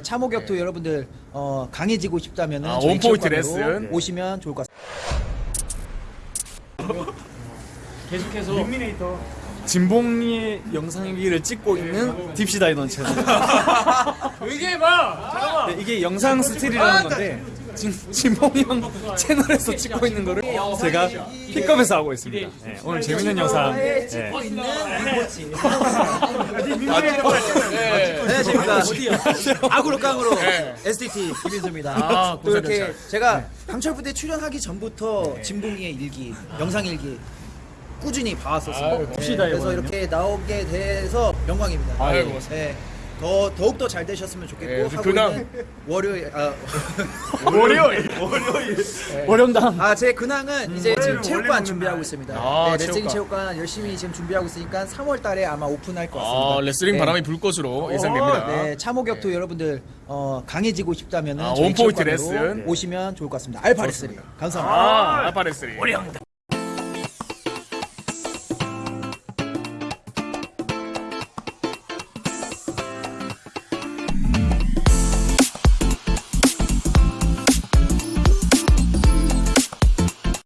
네, 참호격투 여러분들 어, 강해지고 싶다면 아, 원포인트 레슨. 오시면 좋을 것 같습니다. 계속해서 진봉이의 영상일기를 찍고 있는 딥시다이던 채널. 얘기해봐 잠깐만 네, 이게 영상 스틸이라는 건데 진, 진봉이 형 채널에서 찍고 있는 거를 제가 픽업해서 하고 있습니다. 네, 오늘 재밌는 영상. 네. 찍고 있는 리포치. 네, 재밌다. 악으로 깡으로 SDT 김인수입니다. 아, 또 이렇게. 제가 강철 부대 출연하기 전부터 진봉이의 일기, 영상 일기 꾸준히 봐왔었습니다. 네, 봅시다, 그래서. 이렇게 나오게 돼서 영광입니다. 아유, 네. 네. 더 더욱 더 잘 되셨으면 좋겠고 네, 하고 근황. 있는 월요일 아, 월요일 월요당. 아, 제 근황은 이제 지금 체육관 준비하고 있습니다. 아, 네, 레슬링 체육관. 열심히 지금 준비하고 있으니까 3월 달에 아마 오픈할 것 같습니다. 아 레슬링 네. 바람이 불 것으로 예상됩니다 네, 참호격투 여러분들 어, 강해지고 싶다면 아, 저희 one point 레슨. 오시면 좋을 것 같습니다. 알파 레슬링 감사합니다. 아 알파 레슬링